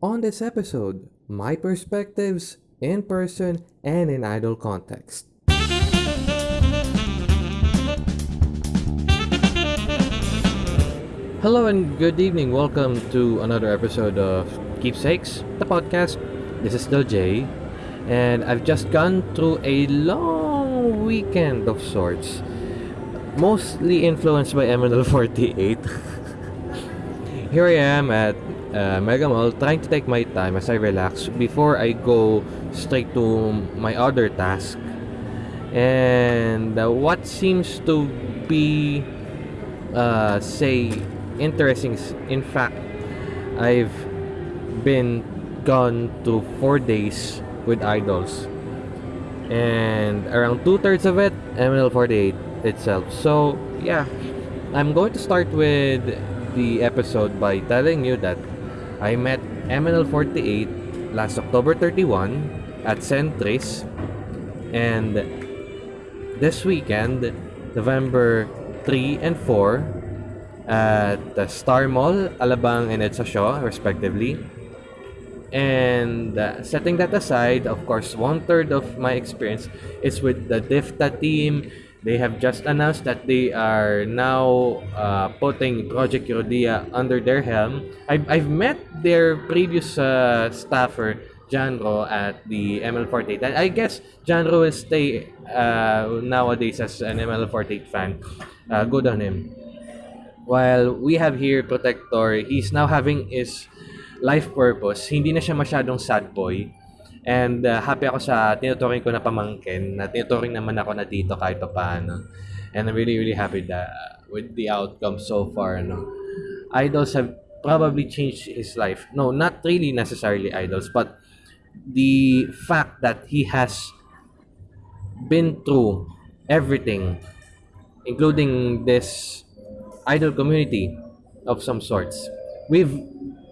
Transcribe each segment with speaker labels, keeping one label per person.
Speaker 1: On this episode, my perspectives in person and in idol context. Hello and good evening. Welcome to another episode of Keepsakes, the podcast. This is Del J, and I've just gone through a long weekend of sorts, mostly influenced by MNL48. Here I am at uh, Mega Mall trying to take my time as I relax before I go straight to my other task. And uh, what seems to be, uh, say, interesting, is, in fact, I've been gone to four days with idols. And around two thirds of it, MNL48 itself. So, yeah, I'm going to start with the episode by telling you that I met MNL48 last October 31 at Centris and this weekend November 3 and 4 at the Star Mall, Alabang and Edsa respectively. And uh, setting that aside, of course, one third of my experience is with the DIFTA team, they have just announced that they are now uh, putting Project Eurodia under their helm. I've, I've met their previous uh, staffer, Janro, at the ML48. And I guess Janro will stay uh, nowadays as an ML48 fan. Uh, good on him. While we have here Protector, he's now having his life purpose. Hindi na siya masyadong sad boy And uh, happy ako sa tinuturing ko na pamangkin, na tinuturing naman ako na dito kahit pa paano. And I'm really, really happy that with the outcome so far. No? Idols have probably changed his life. No, not really necessarily idols, but the fact that he has been through everything, including this idol community of some sorts. We've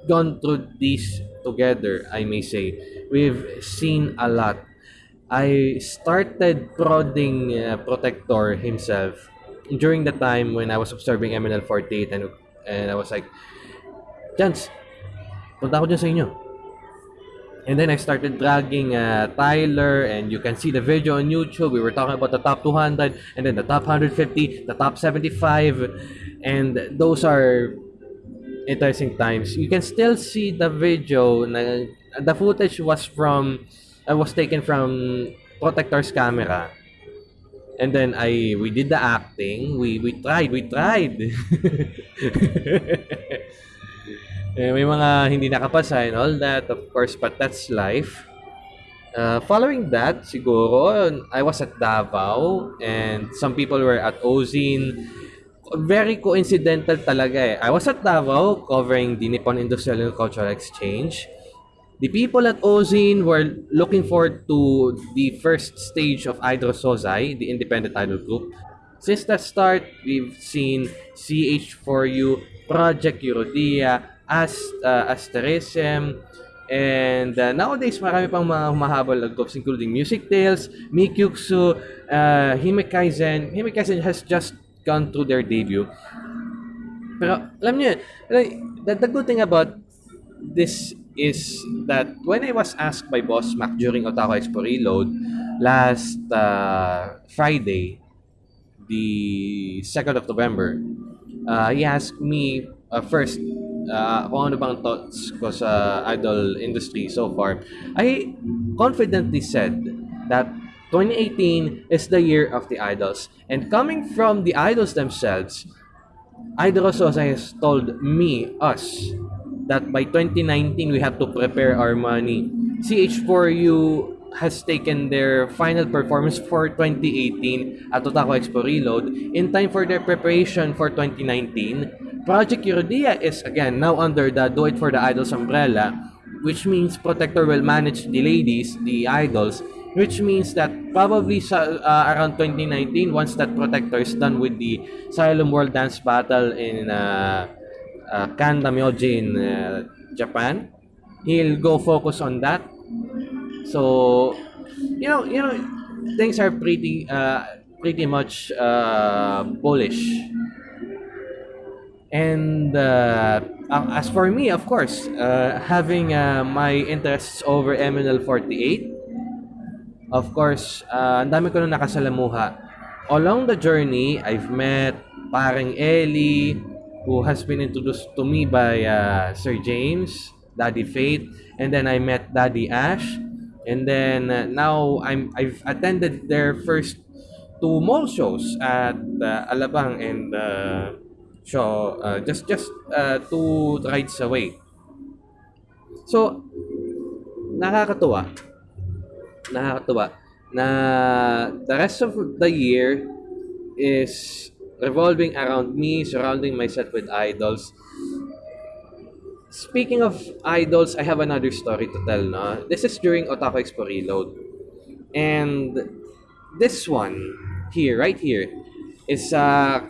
Speaker 1: gone through this together, I may say we've seen a lot. I started prodding uh, Protector himself during the time when I was observing MNL48 and, and I was like, Chance, punta ako dyan sa inyo. And then I started dragging uh, Tyler and you can see the video on YouTube. We were talking about the top 200 and then the top 150, the top 75 and those are interesting times. You can still see the video na the footage was from uh, was taken from Protector's camera. And then I we did the acting. We we tried, we tried. eh, may mga hindi nakapasa and all that, of course, but that's life. Uh, following that, siguro, I was at Davao and some people were at Ozine. Very coincidental talaga eh. I was at Davao covering the Nippon Industrial and Cultural Exchange. The people at Ozine were looking forward to the first stage of Idol Sozai, the independent idol group. Since the start, we've seen CH4U, Project Eurodia, Ast uh, Asterism, and uh, nowadays marami pang mga humahabol na groups including Music Tales, Mikyuksu, uh, Himekaizen. Himekaizen has just gone through their debut. Pero alam niyo, the, the good thing about this is that when I was asked by Boss Mac during Otaku Expo Reload last uh, Friday, the 2nd of November, uh, he asked me uh, first uh, kung ano bang thoughts ko sa idol industry so far. I confidently said that 2018 is the year of the idols. And coming from the idols themselves, Idol has told me, us, that by 2019 we have to prepare our money. CH4U has taken their final performance for 2018 at Otaku Expo Reload in time for their preparation for 2019. Project Eurodia is again now under the Do It for the Idols umbrella, which means Protector will manage the ladies, the idols, which means that probably sa, uh, around 2019 once that Protector is done with the Asylum World Dance Battle in uh, uh, in uh, Japan. He'll go focus on that. So, you know, you know, things are pretty, uh, pretty much uh, bullish. And uh, as for me, of course, uh, having uh, my interests over MNL48, of course, uh, ang dami ko na nakasalamuha. Along the journey, I've met paring Ellie, who has been introduced to me by uh, Sir James, Daddy Faith, and then I met Daddy Ash, and then uh, now I'm I've attended their first two mall shows at uh, Alabang and uh, show uh, just just uh, two rides away. So nakakatuwa. Nakakatuwa na the rest of the year is revolving around me, surrounding myself with idols. Speaking of idols, I have another story to tell. No? This is during Otaku Expo Reload. And this one here, right here, is uh,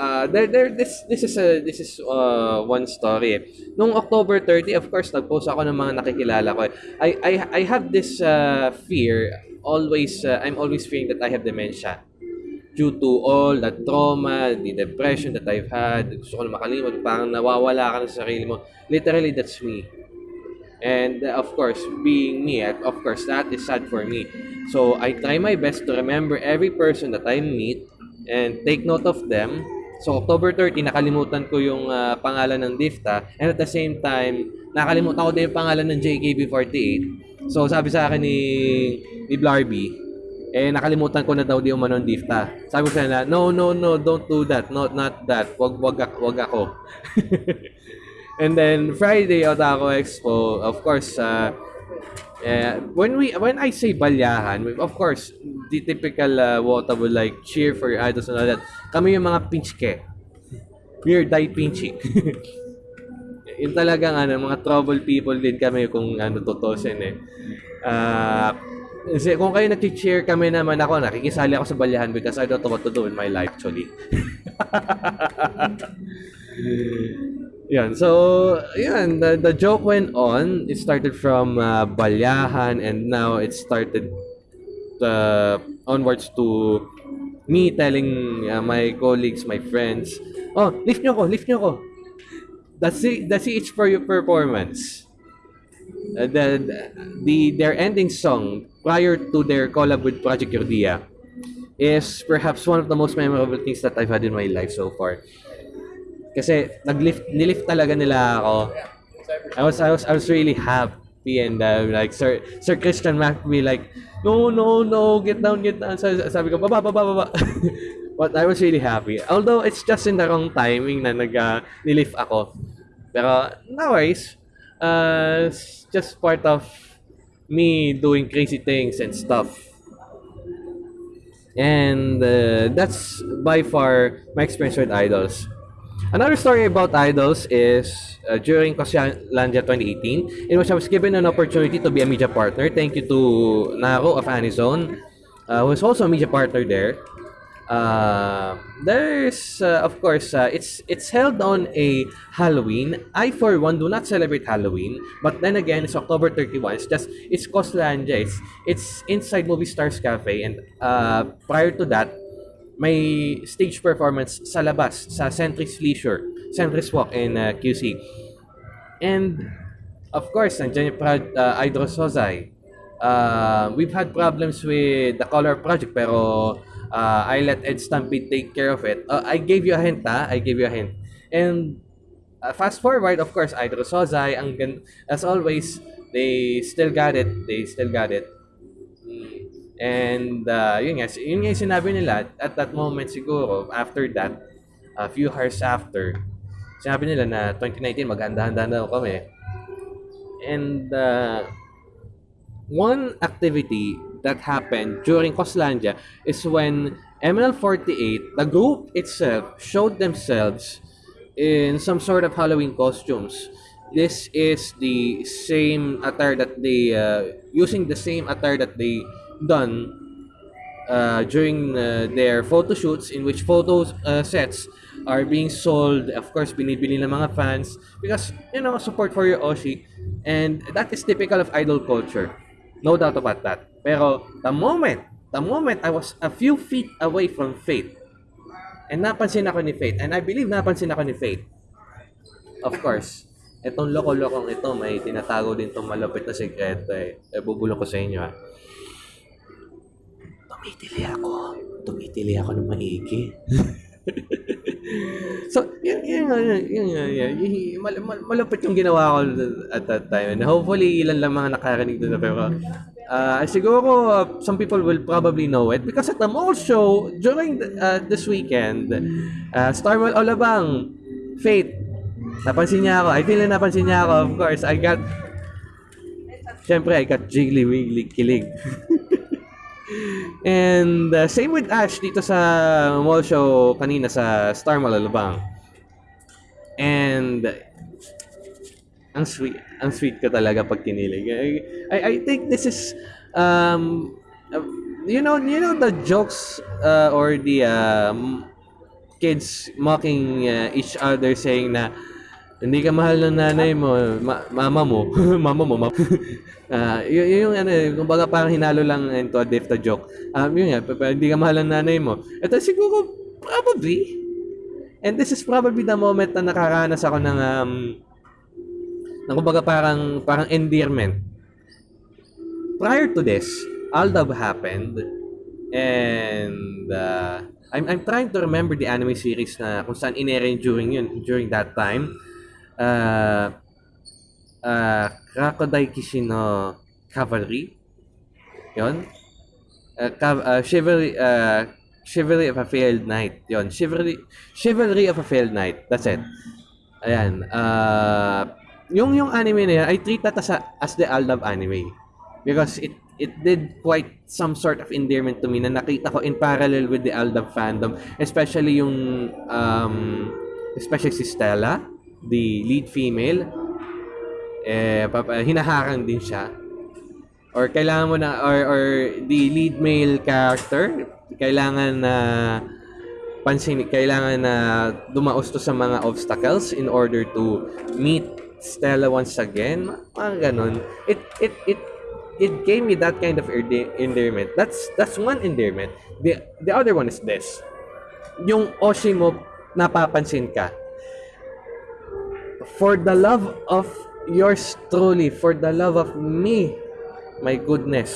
Speaker 1: uh, there, there, this, this is a, this is uh, one story. Nung October 30, of course, nag-post ako ng mga nakikilala ko. I, I, I have this uh, fear, always, uh, I'm always fearing that I have dementia due to all the trauma, the depression that I've had, gusto ko na makalimot, parang nawawala ka na sa sarili mo. Literally, that's me. And uh, of course, being me, of course, that is sad for me. So I try my best to remember every person that I meet and take note of them. So October 30, nakalimutan ko yung uh, pangalan ng DIFTA and at the same time, nakalimutan ko din yung pangalan ng JKB48. So sabi sa akin ni, ni Blarby, eh nakalimutan ko na daw di umano ng DIFTA. Sabi ko sa na, no, no, no, don't do that. Not, not that. Wag, wag, wag ako. And then Friday Otaku Expo, of course, uh, uh, when we when I say balyahan, of course, the typical uh, Wotable like cheer for your idols and all that. Kami yung mga pinchke. We're die pinchy. yung talagang ano, mga trouble people din kami kung ano tutusin eh. Uh, kasi kung kayo nag-cheer kami naman ako, nakikisali ako sa balyahan because I don't know what to do in my life actually. Yan. So, yan. The, the joke went on. It started from uh, Balyahan and now it started uh, onwards to me telling uh, my colleagues, my friends, oh, lift nyo ko, lift nyo ko. That's it, that's it for your performance. Uh, the, the, their ending song prior to their collab with Project Yordia is perhaps one of the most memorable things that I've had in my life so far. Kasi naglift nilift talaga nila ako. I was I was I was really happy and uh, like Sir Sir Christian me like no no no get down get down. Sabi, sabi ko baba baba baba. But I was really happy. Although it's just in the wrong timing na nag uh, nilift ako. Pero no worries uh, it's just part of me doing crazy things and stuff. And uh, that's by far my experience with idols Another story about idols is uh, during Kosyalandia 2018, in which I was given an opportunity to be a media partner. Thank you to Naro of Anizone, uh, who is also a media partner there. Uh, there's, uh, of course, uh, it's it's held on a Halloween. I, for one, do not celebrate Halloween, but then again, it's October 31. It's just it's Koslandia. It's it's inside Movie Stars Cafe, and uh, prior to that, may stage performance sa labas, sa Centris Leisure, Centris Walk in uh, QC. And, of course, nandiyan yung uh, Idro Sozai. Uh, we've had problems with the color project, pero uh, I let Ed Stampede take care of it. Uh, I gave you a hint, ha? I gave you a hint. And, uh, fast forward, of course, Idro Sozai, ang, as always, they still got it. They still got it. And uh, yun nga, yun nga yung sinabi nila at that moment siguro, after that, a few hours after, sinabi nila na 2019 maghanda-handa na kami. And uh, one activity that happened during Coslandia is when ML48, the group itself, showed themselves in some sort of Halloween costumes. This is the same attire that they, uh, using the same attire that they done uh, during uh, their photo shoots in which photo uh, sets are being sold of course binibili ng mga fans because you know support for your Oshi and that is typical of idol culture no doubt about that pero the moment the moment I was a few feet away from Fate And napansin ako ni Faith. And I believe napansin ako ni Faith. Of course. Itong loko-lokong ito, may tinatago din itong malupit na sekreto eh. eh bubulong ko sa inyo ha. Tumitili ako. Tumitili ako ng maigi. so, yun, yun, yun, yun, yun, yun, yun, mal, mal, malupit yung ginawa ko at that time. And hopefully, ilan lang mga nakarinig doon pero uh, siguro uh, some people will probably know it because at the mall show during the, uh, this weekend, uh, Starwell Olabang, Faith, napansin niya ako. I feel na napansin niya ako. Of course, I got, syempre, I got jiggly wiggly kilig. And uh, same with Ash dito sa mall show kanina sa Star Malalabang. And ang sweet, ang sweet ka talaga pag kinilig. I, I, think this is um uh, you know, you know the jokes uh, or the um, kids mocking uh, each other saying na hindi ka mahal ng nanay mo, ma- mama mo, mama mo, mama. uh, y- yung ano, kumbaga parang hinalo lang into a diff joke. Um, yun nga, hindi ka mahal ng nanay mo. Ito siguro, probably. And this is probably the moment na nakaranas ako ng, um, ng kumbaga parang, parang endearment. Prior to this, Aldab happened. And, uh, I'm, I'm trying to remember the anime series na kung saan inere during yun, during that time uh, uh, Crocodile Kishino Cavalry. Yon. Uh, cav- uh, chivalry, uh, chivalry of a failed knight. Yon. Chivalry, chivalry of a failed knight. That's it. Ayan. Uh, yung yung anime na yan, I treat that as, a, as the Aldab anime. Because it it did quite some sort of endearment to me na nakita ko in parallel with the Aldab fandom. Especially yung, um, especially si Stella the lead female, eh, papa, hinaharang din siya. Or kailangan mo na, or, or the lead male character, kailangan na pansin, kailangan na dumaos to sa mga obstacles in order to meet Stella once again. Mga ganun. It, it, it, it gave me that kind of endearment. That's, that's one endearment. The, the other one is this. Yung Oshi mo, napapansin ka for the love of yours truly, for the love of me, my goodness.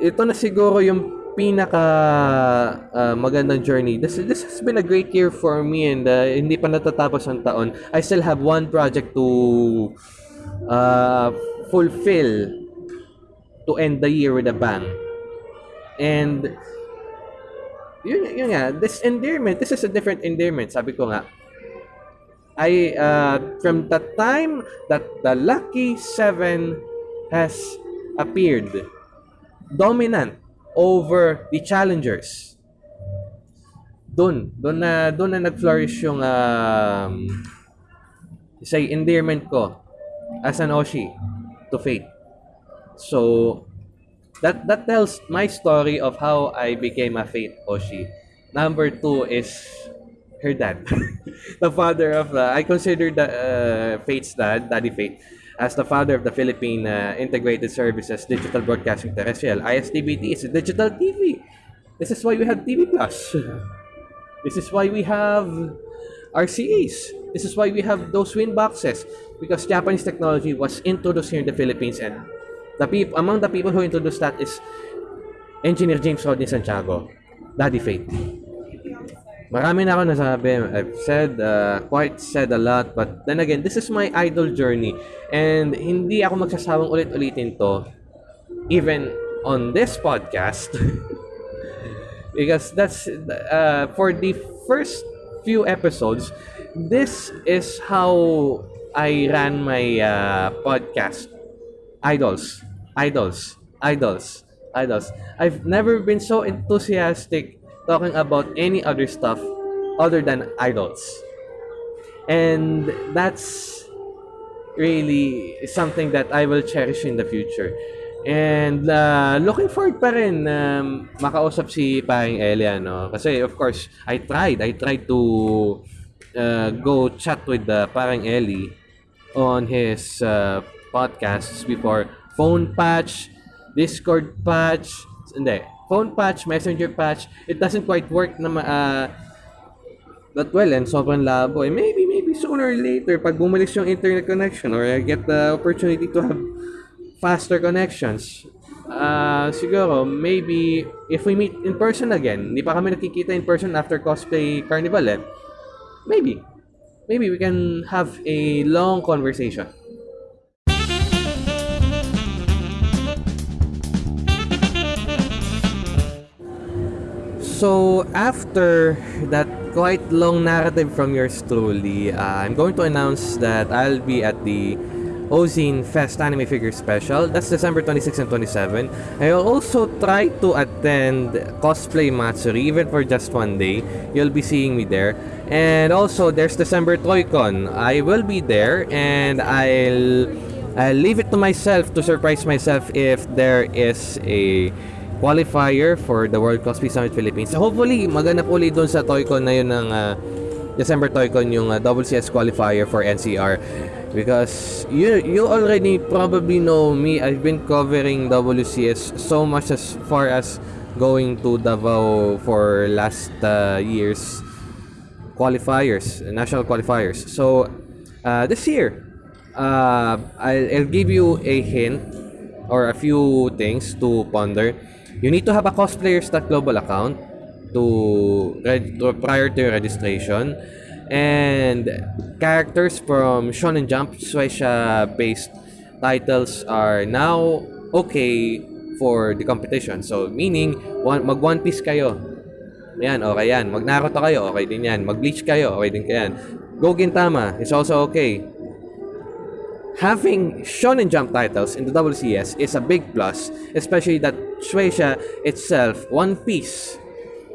Speaker 1: Ito na siguro yung pinaka uh, magandang journey. This this has been a great year for me and uh, hindi pa natatapos ang taon. I still have one project to uh, fulfill to end the year with a bang. And yun, yun nga, this endearment, this is a different endearment. Sabi ko nga, I uh, from the time that the lucky seven has appeared dominant over the challengers. Doon doon na doon na nag-flourish yung um, say endearment ko as an Oshi to Fate. So that that tells my story of how I became a Fate Oshi. Number two is her dad, the father of I consider the uh, Fate's dad, Daddy Fate, as the father of the Philippine uh, Integrated Services Digital Broadcasting Terrestrial. ISDBT is a digital TV. This is why we have TV Plus. This is why we have RCAs. This is why we have those wind boxes because Japanese technology was introduced here in the Philippines and the people among the people who introduced that is Engineer James Rodney Santiago, Daddy Fate. Marami na ako nasabi. I've said, uh, quite said a lot. But then again, this is my idol journey. And hindi ako magsasawang ulit-ulitin to. Even on this podcast. because that's, uh, for the first few episodes, this is how I ran my uh, podcast. Idols. Idols. Idols. Idols. I've never been so enthusiastic talking about any other stuff other than idols. And that's really something that I will cherish in the future. And uh, looking forward pa rin um, makausap si Paring Elia, no? Kasi of course, I tried. I tried to uh, go chat with uh, Paring Eli on his uh, podcasts before. Phone patch, Discord patch, hindi, phone patch, messenger patch, it doesn't quite work na uh, But well, and sobrang labo. Eh, maybe, maybe sooner or later, pag bumalik yung internet connection or I get the opportunity to have faster connections, uh, siguro, maybe, if we meet in person again, hindi pa kami nakikita in person after cosplay carnival eh, maybe, maybe we can have a long conversation. So, after that quite long narrative from yours truly, uh, I'm going to announce that I'll be at the Ozine Fest Anime Figure Special. That's December 26 and 27. I'll also try to attend Cosplay Matsuri, even for just one day. You'll be seeing me there. And also, there's December ToyCon. I will be there, and I'll, I'll leave it to myself to surprise myself if there is a qualifier for the World Cosplay Summit Philippines. So hopefully, maganap ulit doon sa ToyCon na yun ng uh, December ToyCon yung uh, WCS qualifier for NCR because you you already probably know me. I've been covering WCS so much as far as going to Davao for last uh, years qualifiers national qualifiers. So uh, this year uh, I'll, I'll give you a hint or a few things to ponder you need to have a cosplayers.global account to, prior to registration and characters from Shonen Jump Shueisha based titles are now okay for the competition. So meaning one, mag One Piece kayo. Yan, okay yan. Mag Naruto kayo, okay din yan. Mag Bleach kayo, okay din yan. Go Gintama is also okay. Having Shonen Jump titles in the WCS is a big plus, especially that Shueisha itself, One Piece,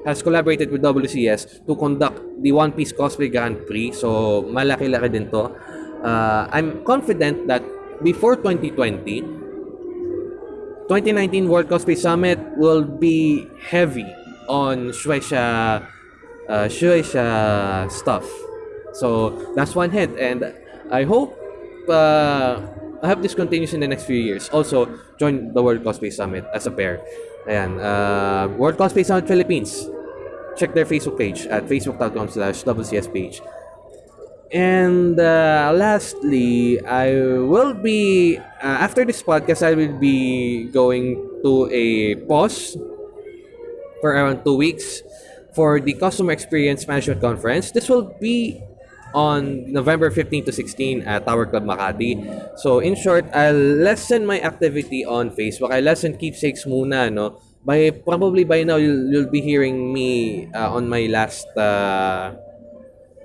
Speaker 1: has collaborated with WCS to conduct the One Piece Cosplay Grand Prix. So, malaki-laki din to. Uh, I'm confident that before 2020, 2019 World Cosplay Summit will be heavy on Shueisha, uh, Shueisha stuff. So, that's one hint. And I hope uh, I hope this continues in the next few years. Also, join the World Cosplay Summit as a pair. Ayan, uh, World Cosplay Summit Philippines. Check their Facebook page at facebook.com slash WCS page. And uh, lastly, I will be, uh, after this podcast, I will be going to a pause for around two weeks for the Customer Experience Management Conference. This will be on November 15 to 16 at Tower Club Makati. So, in short, I'll lessen my activity on Facebook. I lessen keepsakes muna, no? By, probably by now, you'll, you'll be hearing me uh, on my last uh,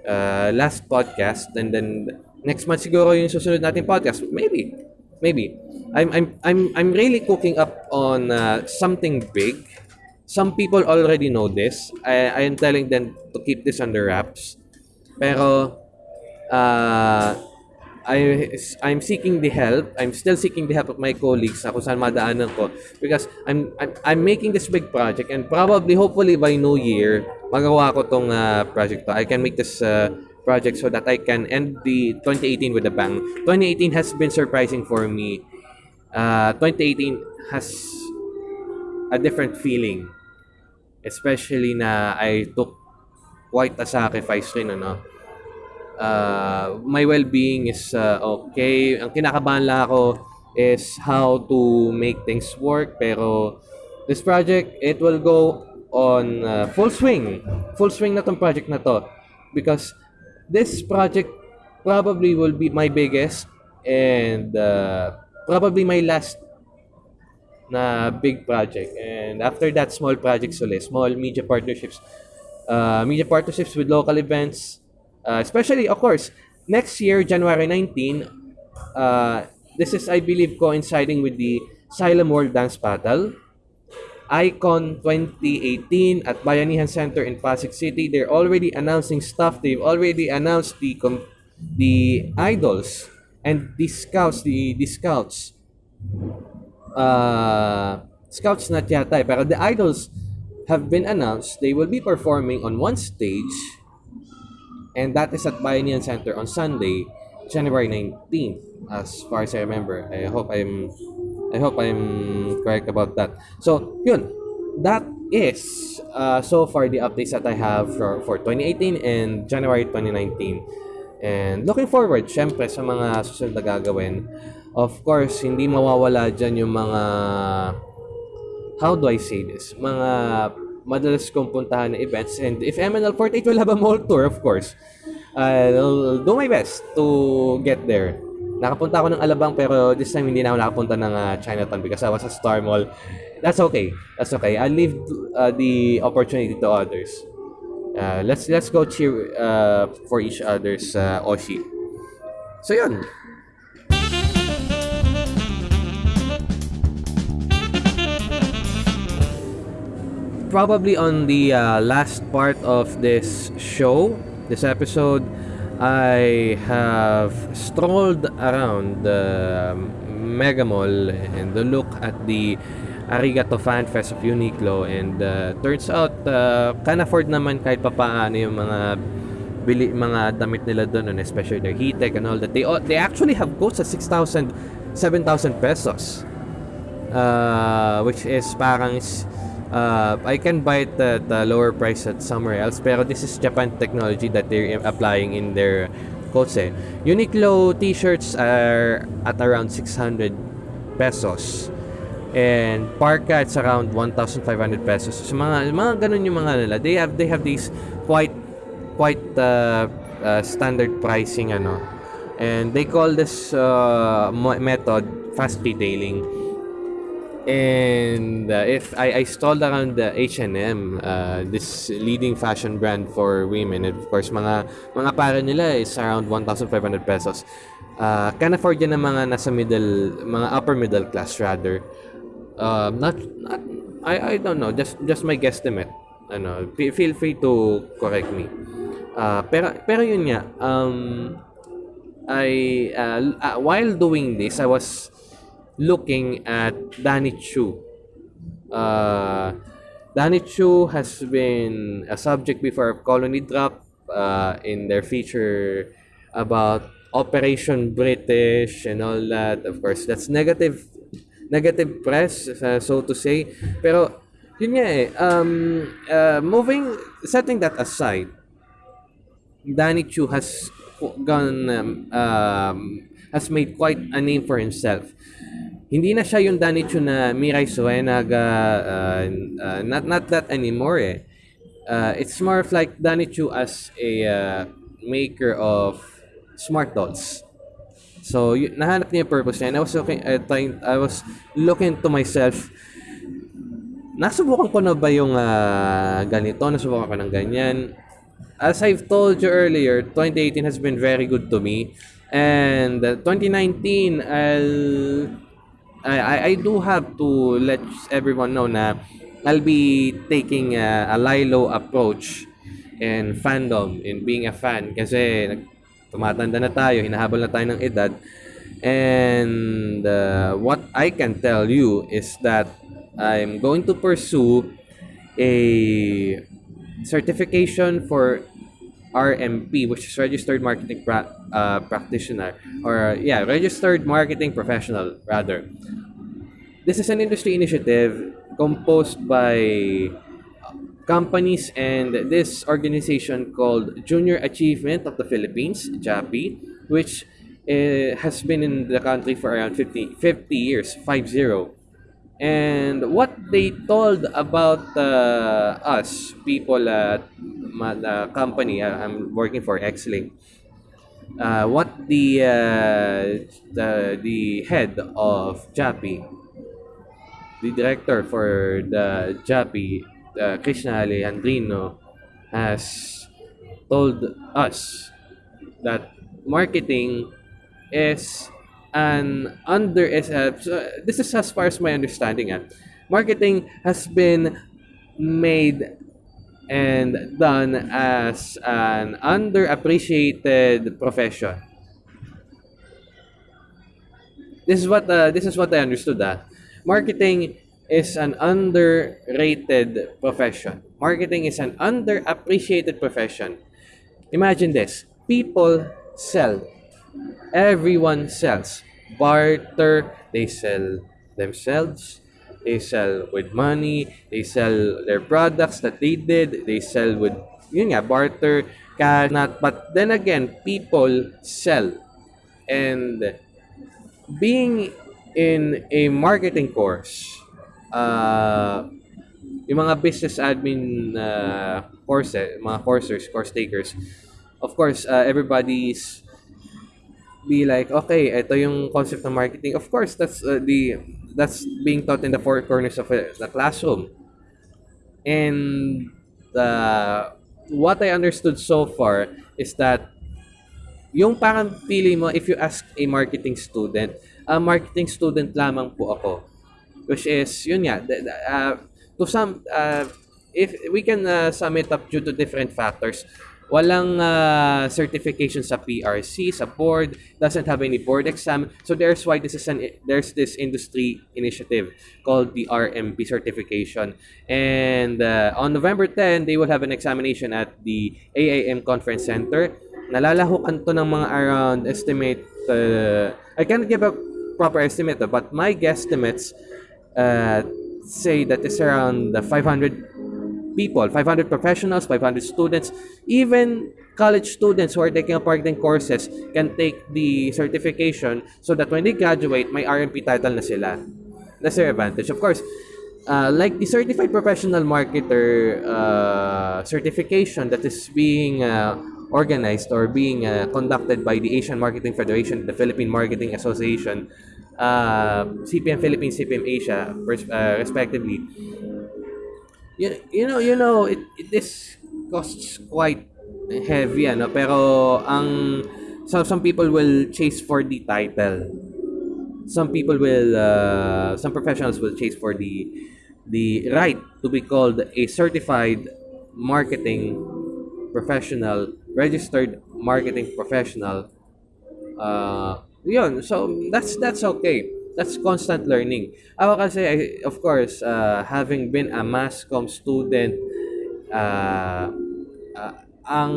Speaker 1: uh, last podcast and then next month siguro yung susunod nating podcast. Maybe. Maybe. I'm I'm I'm I'm really cooking up on uh, something big. Some people already know this. I I am telling them to keep this under wraps. Pero uh, I I'm seeking the help. I'm still seeking the help of my colleagues sa kung saan madaanan ko because I'm I'm, I'm making this big project and probably hopefully by New Year magawa ko tong uh, project to. I can make this uh, project so that I can end the 2018 with a bang. 2018 has been surprising for me. Uh, 2018 has a different feeling. Especially na I took quite a sacrifice rin, ano. Uh, my well-being is uh, okay. Ang kinakabahan lang ako is how to make things work. Pero this project, it will go on uh, full swing. Full swing na tong project na to. Because this project probably will be my biggest and uh, probably my last na big project. And after that, small projects ulit. Small media partnerships. Uh, media partnerships with local events. Uh, especially, of course, next year, January 19, uh, this is, I believe, coinciding with the Xylem World Dance Battle. Icon 2018 at Bayanihan Center in Pasig City. They're already announcing stuff. They've already announced the com- the idols and the scouts, the, the scouts. Uh, scouts not yata eh, pero the idols have been announced. They will be performing on one stage and that is at Bayanihan Center on Sunday, January 19th, as far as I remember. I hope I'm I hope I'm correct about that. So, yun. That is uh, so far the updates that I have for, for 2018 and January 2019. And looking forward, syempre, sa mga susunod na gagawin. Of course, hindi mawawala dyan yung mga, how do I say this? Mga madalas kong puntahan na events. And if MNL48 will have a mall tour, of course, I'll do my best to get there. Nakapunta ako ng Alabang pero this time hindi na ako nakapunta ng uh, Chinatown because I was at Star Mall. That's okay. That's okay. I'll leave uh, the opportunity to others. Uh, let's let's go cheer uh, for each other's uh, Oshi. So yun. Probably on the uh, last part of this show, this episode, I have strolled around the Mega Mall and look at the Arigato Fan Fest of Uniqlo and uh, turns out uh, can afford naman kahit papaano yung mga bili mga damit nila doon especially their heat-tech and all that. They they actually have coats at 6,000 7,000 pesos uh, which is parang uh, I can buy it at a lower price at somewhere else pero this is Japan technology that they're applying in their coats eh. Uniqlo t-shirts are at around 600 pesos and parka it's around 1,500 pesos. So mga mga ganun yung mga nila. They have they have these quite quite uh, uh, standard pricing ano. And they call this uh, method fast retailing and uh, if I, I stalled around the H&M uh, this leading fashion brand for women. And of course mga mga para nila is around 1,500 pesos. Uh, can afford yan ng mga nasa middle mga upper middle class rather. Uh, not, not I, I don't know. Just just my guesstimate. Ano feel free to correct me. Uh, pero pero yun nga um I uh, uh, while doing this I was looking at Danny Chu uh, Danny Chu has been a subject before of Colony Drop uh, in their feature about Operation British and all that. Of course, that's negative negative press, uh, so to say. Pero, yun nga eh, um, uh, moving, setting that aside, Danny Chu has gone, um, um, has made quite a name for himself. Hindi na siya yung Danny Chu na Mirai Suenaga, uh, uh, not, not that anymore eh. Uh, it's more of like Danny Chu as a uh, maker of smart dolls. So, y- nahanap niya yung purpose niya. And I was looking, uh, trying, I was looking to myself, nasubukan ko na ba yung uh, ganito? Nasubukan ko ng ganyan? As I've told you earlier, 2018 has been very good to me. And uh, 2019, I'll, I, I do have to let everyone know na I'll be taking a, a Lilo approach in fandom, in being a fan. Kasi tumatanda na tayo, hinahabol na tayo ng edad. And uh, what I can tell you is that I'm going to pursue a certification for RMP, which is Registered Marketing pra- uh, Practitioner, or yeah, Registered Marketing Professional, rather. This is an industry initiative composed by companies and this organization called Junior Achievement of the Philippines, JAPI, which uh, has been in the country for around 50, 50 years, 50. And what they told about uh, us, people at the company uh, I'm working for, Xlink, uh, what the, uh, the the head of JAPI, the director for the JAPI, uh, Krishna Alejandrino has told us that marketing is an under is uh, this is as far as my understanding uh, marketing has been made and done as an underappreciated profession this is what uh, this is what I understood uh. marketing is an underrated profession. Marketing is an underappreciated profession. Imagine this people sell, everyone sells. Barter, they sell themselves, They sell with money. They sell their products that they did. They sell with, yun nga, barter, cash, not. But then again, people sell. And being in a marketing course, uh, yung mga business admin uh, courses, mga coursers, course takers, of course, uh, everybody's be like, okay, ito yung concept ng marketing. Of course, that's uh, the that's being taught in the four corners of uh, the classroom. And uh, what I understood so far is that yung parang feeling mo, if you ask a marketing student, a marketing student lamang po ako. Which is, yun nga, uh, to some, uh, if we can uh, sum it up due to different factors, walang uh, certification sa PRC, sa board, doesn't have any board exam. So there's why this is an there's this industry initiative called the RMP certification. And uh, on November 10, they will have an examination at the AAM Conference Center. Nalalahukan to ng mga around estimate uh, I can't give a proper estimate but my guesstimates uh, say that it's around the 500 people, 500 professionals, 500 students, even college students who are taking marketing courses can take the certification so that when they graduate, may RMP title na sila. That's their advantage. Of course, uh, like the Certified Professional Marketer uh, certification that is being uh, organized or being uh, conducted by the Asian Marketing Federation, the Philippine Marketing Association, uh, CPM Philippines, CPM Asia, uh, respectively, you, you know, you know, it, it this costs quite heavy, ano, pero ang some, some people will chase for the title. Some people will, uh, some professionals will chase for the the right to be called a certified marketing professional, registered marketing professional. Uh, yun, so that's that's okay that's constant learning. Ako kasi, I, of course, uh, having been a mass com student, uh, uh, ang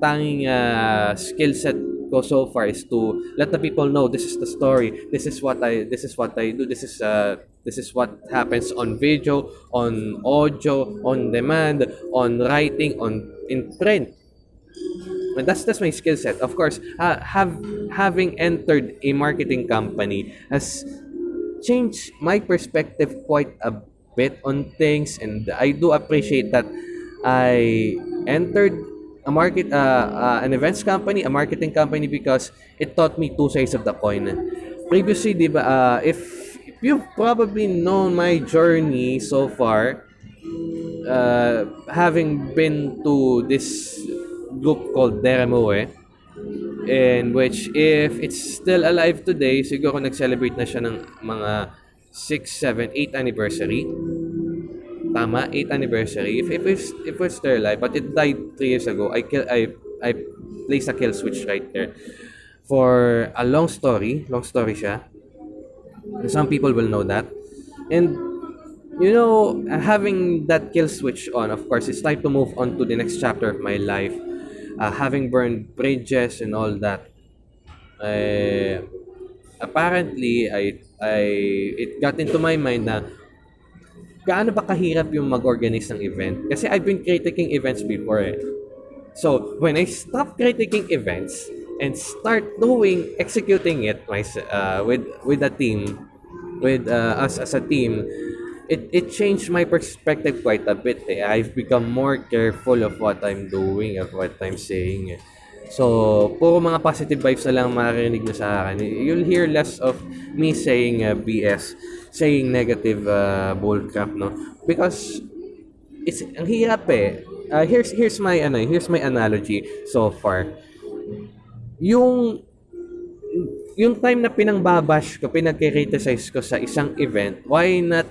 Speaker 1: tanging uh, skill set ko so far is to let the people know this is the story, this is what I, this is what I do, this is uh, this is what happens on video, on audio, on demand, on writing, on in print. And that's that's my skill set. Of course, uh, have having entered a marketing company has changed my perspective quite a bit on things, and I do appreciate that I entered a market uh, uh, an events company, a marketing company because it taught me two sides of the coin. Previously, di ba, uh, if, if you've probably known my journey so far, uh, having been to this group called Deremoe in which if it's still alive today, siguro nag-celebrate na siya ng mga 6, 7, 8 anniversary. Tama, 8 anniversary. If if it's, if it's still alive, but it died 3 years ago, I kill I I placed a kill switch right there. For a long story, long story siya. Some people will know that. And you know, having that kill switch on, of course, it's time to move on to the next chapter of my life uh, having burned bridges and all that, uh, apparently, I, I, it got into my mind na gaano ba kahirap yung mag-organize ng event? Kasi I've been critiquing events before eh. So, when I stop critiquing events and start doing, executing it my, uh, with, with a team, with uh, us as a team, it it changed my perspective quite a bit. Eh. I've become more careful of what I'm doing, of what I'm saying. Eh. So, puro mga positive vibes na lang marinig mo sa akin. You'll hear less of me saying uh, BS, saying negative uh, bullcrap, no? Because it's ang hirap eh. Uh, here's here's my ano, here's my analogy so far. Yung yung time na pinangbabash ko, pinagkikriticize ko sa isang event, why not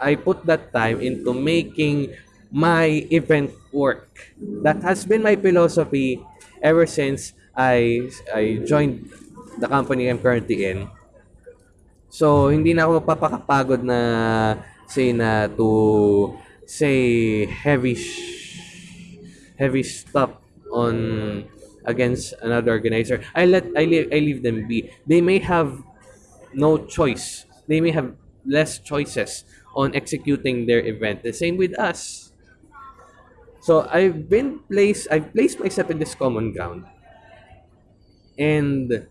Speaker 1: I put that time into making my event work. That has been my philosophy ever since I I joined the company I'm currently in. So, hindi na ako mapapakapagod na say na to say heavy heavy stuff on against another organizer. I let I leave I leave them be. They may have no choice. They may have less choices on executing their event. The same with us. So I've been placed I've placed myself in this common ground. And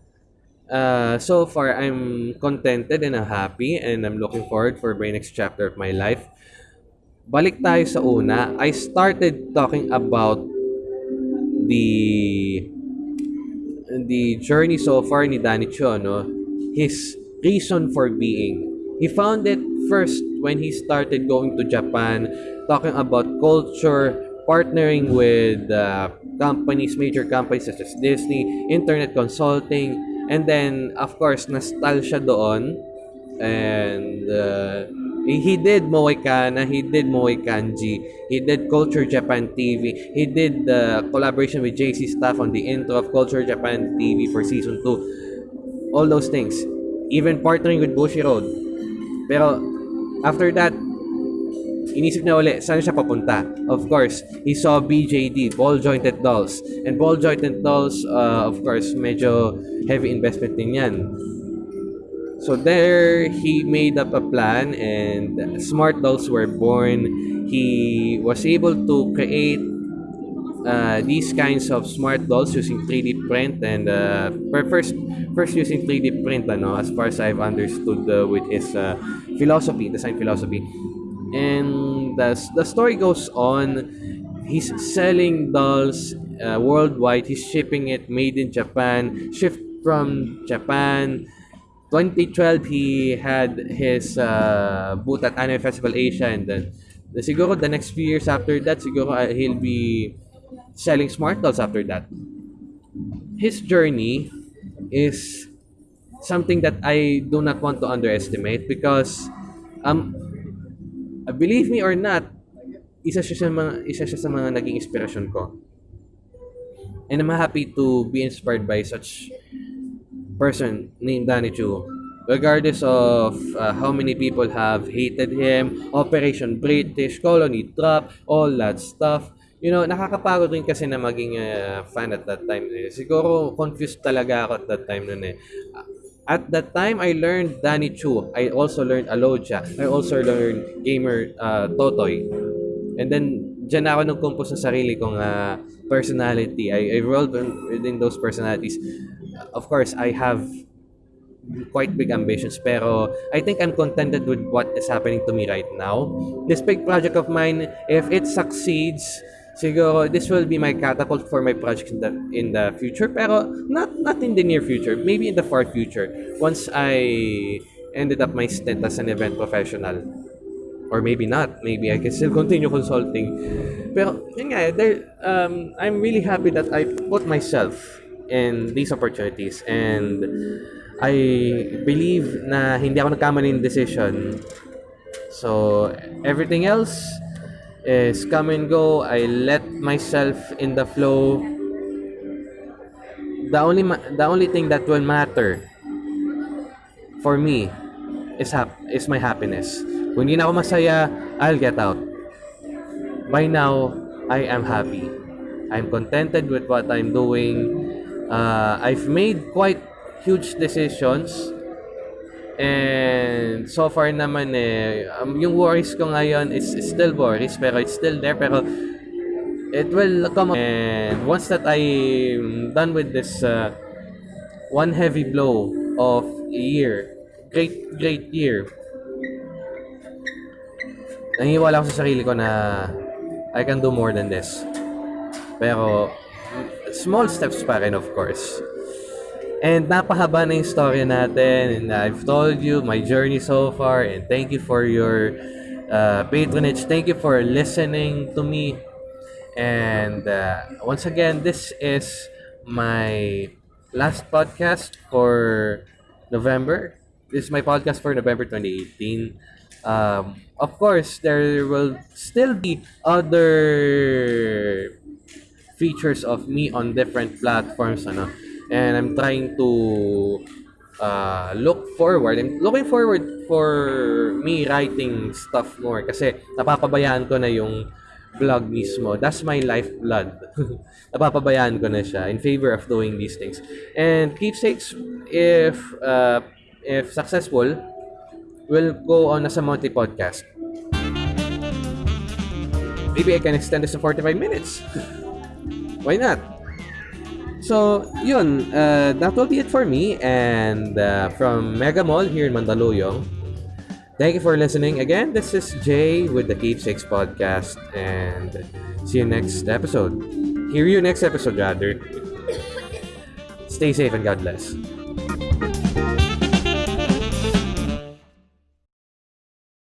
Speaker 1: uh, so far I'm contented and I'm happy and I'm looking forward for my next chapter of my life. Balik tayo sa una. I started talking about the the journey so far ni Danny Cho, no? His reason for being. He found it first when he started going to Japan, talking about culture, partnering with uh, companies, major companies such as Disney, internet consulting, and then, of course, nastal siya doon. And uh, he did Moekana, he did Moe Kanji, he did Culture Japan TV, he did the collaboration with JC Staff on the intro of Culture Japan TV for season 2. All those things. Even partnering with Bushiroad. Pero after that, inisip niya uli, saan siya papunta? Of course, he saw BJD, Ball Jointed Dolls. And Ball Jointed Dolls, uh, of course, medyo heavy investment din yan. So there, he made up a plan and Smart Dolls were born. He was able to create uh, these kinds of smart dolls using 3D print and uh, first first using 3D print ano as far as I've understood uh, with his uh, philosophy design philosophy. And the, the story goes on. He's selling dolls uh, worldwide. He's shipping it made in Japan shipped from Japan. 2012 he had his uh, booth at Anime Festival Asia and then the, siguro the next few years after that siguro uh, he'll be selling smart dolls after that. His journey is something that I do not want to underestimate because um believe me or not, isa siya sa mga isa siya sa mga naging inspirasyon ko. And I'm happy to be inspired by such person named Danny Chu. Regardless of uh, how many people have hated him, Operation British, Colony Drop, all that stuff, you know, nakakapagod rin kasi na maging uh, fan at that time. Eh. Siguro confused talaga ako at that time nun eh. At that time, I learned Danny Chu. I also learned Aloja. I also learned Gamer uh, Totoy. And then, dyan ako nag-compose ng sarili kong uh, personality. I, I rolled within those personalities. Of course, I have quite big ambitions pero I think I'm contented with what is happening to me right now. This big project of mine, if it succeeds, siguro this will be my catapult for my projects in the in the future. Pero not not in the near future. Maybe in the far future. Once I ended up my stint as an event professional. Or maybe not. Maybe I can still continue consulting. Pero yun nga there, um, I'm really happy that I put myself in these opportunities. And I believe na hindi ako nagkamali ng decision. So everything else is come and go. I let myself in the flow. The only the only thing that will matter for me is hap is my happiness. Kung hindi na ako masaya, I'll get out. By now, I am happy. I'm contented with what I'm doing. Uh, I've made quite huge decisions And so far naman eh, um, yung worries ko ngayon is, still worries pero it's still there pero it will come up. And once that I'm done with this uh, one heavy blow of a year, great, great year, nangiwala ako sa sarili ko na I can do more than this. Pero small steps pa rin of course. And napahaba na yung story natin. And I've told you my journey so far. And thank you for your uh, patronage. Thank you for listening to me. And uh, once again, this is my last podcast for November. This is my podcast for November 2018. Um, of course, there will still be other features of me on different platforms. Ano? And I'm trying to uh, look forward. I'm looking forward for me writing stuff more kasi napapabayaan ko na yung vlog mismo. That's my lifeblood. napapabayaan ko na siya in favor of doing these things. And keepsakes, if uh, if successful, will go on as a monthly podcast. Maybe I can extend this to 45 minutes. Why not? So, yun, uh, that will be it for me. And uh, from Mega Mall here in Mandaluyong, thank you for listening. Again, this is Jay with the Keepsakes Podcast. And see you next episode. Hear you next episode, rather. Stay safe and God bless.